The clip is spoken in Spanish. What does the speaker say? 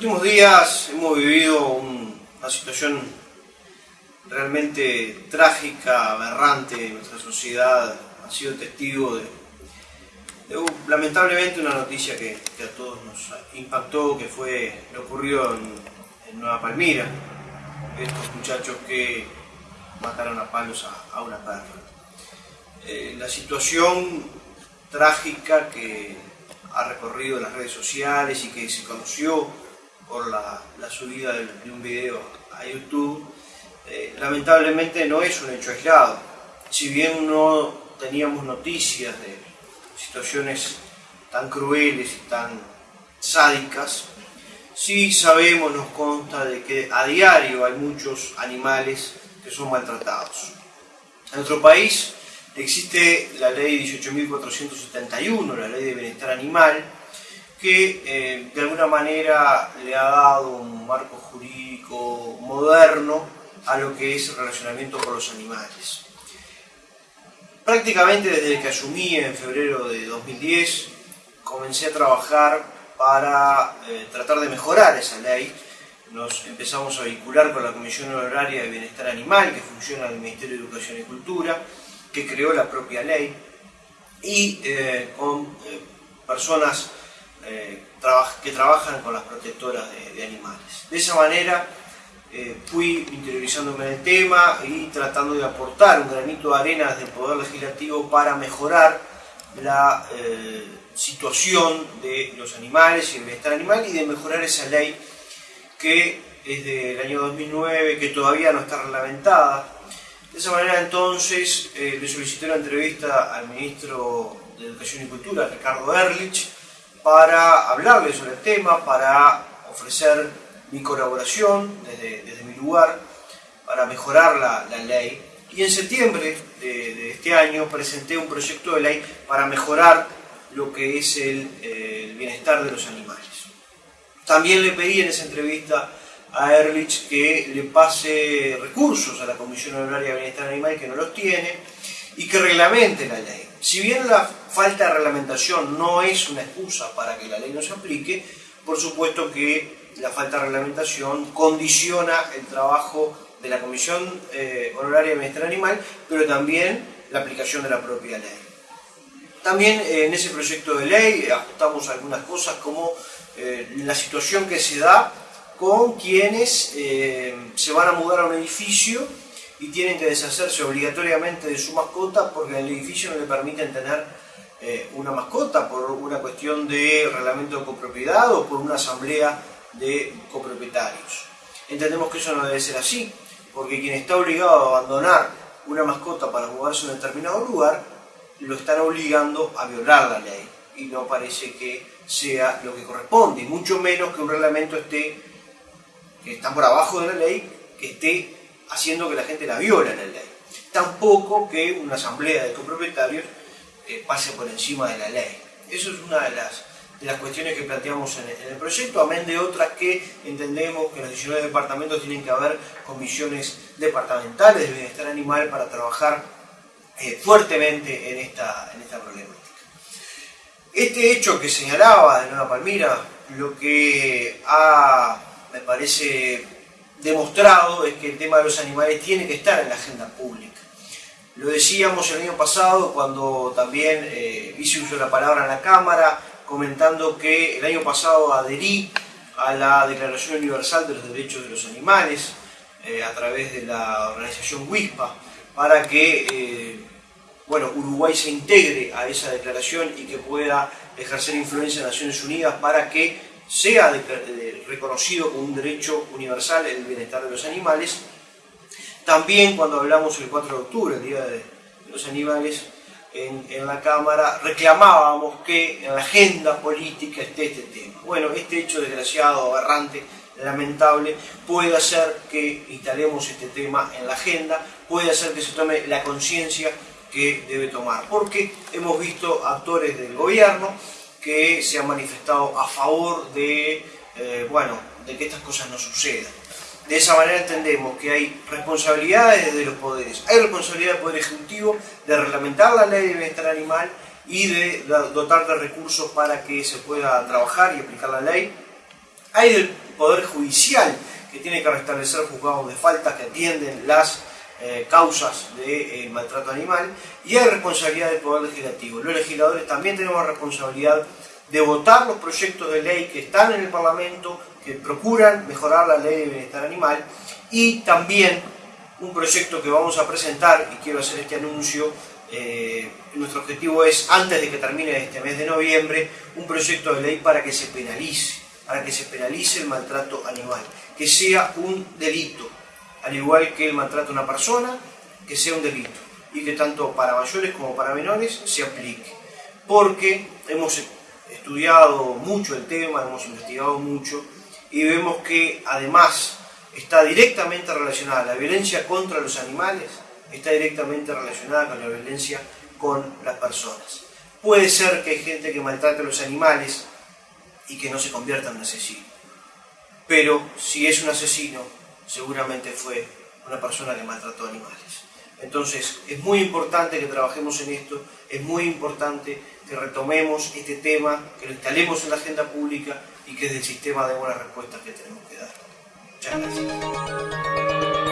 últimos días hemos vivido una situación realmente trágica, aberrante nuestra sociedad. Ha sido testigo de, lamentablemente una noticia que, a todos nos impactó, que fue lo ocurrido en, Nueva Palmira. Estos muchachos que mataron a palos a, una perra. Eh, la situación trágica que ha recorrido las redes sociales y que se conoció por la, subida de, un video a YouTube, eh, lamentablemente no es un hecho aislado. Si bien no teníamos noticias de situaciones tan crueles y tan sádicas, sí sabemos, nos consta de que a diario hay muchos animales que son maltratados. En nuestro país existe la ley 18.471, la ley de bienestar animal, que eh, de alguna manera le ha dado un marco jurídico moderno a lo que es el relacionamiento con los animales. Prácticamente desde que asumí en febrero de 2010, comencé a trabajar para eh, tratar de mejorar esa ley. Nos empezamos a vincular con la Comisión Honoraria de Bienestar Animal, que funciona en el Ministerio de Educación y Cultura, que creó la propia ley, y eh, con personas eh, que trabajan con las protectoras de, animales. De esa manera eh, fui interiorizándome en el tema y tratando de aportar un granito de arena desde el Poder Legislativo para mejorar la eh, situación de los animales y el bienestar animal y de mejorar esa ley que es del año 2009, que todavía no está reglamentada. De esa manera entonces le solicité una entrevista al ministro de Educación y Cultura, Ricardo Erlich, para hablarles sobre el tema, para ofrecer mi colaboración desde, mi lugar, para mejorar la, ley. Y en septiembre de, este año presenté un proyecto de ley para mejorar lo que es el, el bienestar de los animales. También le pedí en esa entrevista a Erlich que le pase recursos a la Comisión Honoraria de Bienestar Animal que no los tiene y que reglamente la ley. Si bien la falta de reglamentación no es una excusa para que la ley no se aplique, por supuesto que la falta de reglamentación condiciona el trabajo de la Comisión eh, Honoraria de Bienestar Animal, pero también la aplicación de la propia ley. También eh, en ese proyecto de ley ajustamos algunas cosas como eh, la situación que se da con quienes se van a mudar a un edificio y tienen que deshacerse obligatoriamente de su mascota porque en el edificio no le permiten tener eh, una mascota por una cuestión de reglamento de copropiedad o por una asamblea de copropietarios. Entendemos que eso no debe ser así, porque quien está obligado a abandonar una mascota para mudarse a un determinado lugar, lo están obligando a violar la ley y no parece que sea lo que corresponde, mucho menos que un reglamento esté, que está por abajo de la ley, que esté haciendo que la gente la viola en la ley. Tampoco que una asamblea de copropietarios eh, pase por encima de la ley. Eso es una de las, de las cuestiones que planteamos en el, proyecto, amén de otras que entendemos que en los 19 departamentos tienen que haber comisiones departamentales de bienestar animal para trabajar eh, fuertemente en esta, en esta problemática. Este hecho que señalaba de Nueva Palmira, lo que ha, me parece, demostrado es que el tema de los animales tiene que estar en la agenda pública. Lo decíamos el año pasado cuando también eh, hice uso de la palabra en la Cámara, comentando que el año pasado adherí a la Declaración Universal de los Derechos de los Animales eh, a través de la organización WISPA para que eh, bueno, Uruguay se integre a esa declaración y que pueda ejercer influencia en Naciones Unidas para que sea reconocido como un derecho universal el bienestar de los animales. También cuando hablamos el 4 de octubre, el Día de los Animales, en, la Cámara reclamábamos que en la agenda política esté este tema. Bueno, este hecho desgraciado, aberrante, lamentable, puede hacer que instalemos este tema en la agenda, puede hacer que se tome la conciencia que debe tomar, porque hemos visto actores del gobierno que se han manifestado a favor de, eh, bueno, de que estas cosas no sucedan. De esa manera entendemos que hay responsabilidades de los poderes. Hay responsabilidad del Poder Ejecutivo de reglamentar la ley de bienestar animal y de dotar de recursos para que se pueda trabajar y aplicar la ley. Hay del Poder Judicial, que tiene que restablecer juzgados de falta que atienden las eh, causas de eh, maltrato animal y hay responsabilidad del Poder Legislativo. Los legisladores también tenemos responsabilidad de votar los proyectos de ley que están en el Parlamento, que procuran mejorar la ley de bienestar animal y también un proyecto que vamos a presentar, y quiero hacer este anuncio, eh, nuestro objetivo es, antes de que termine este mes de noviembre, un proyecto de ley para que se penalice, para que se penalice el maltrato animal, que sea un delito, al igual que el maltrato a una persona, que sea un delito y que tanto para mayores como para menores se aplique. Porque hemos estudiado mucho el tema, hemos investigado mucho y vemos que además está directamente relacionada la violencia contra los animales, está directamente relacionada con la violencia con las personas. Puede ser que hay gente que maltrate a los animales y que no se convierta en un asesino. Pero si es un asesino, seguramente fue una persona que maltrató animales. Entonces, es muy importante que trabajemos en esto, es muy importante que retomemos este tema, que lo instalemos en la agenda pública y que desde el sistema demos las respuestas que tenemos que dar. Muchas gracias.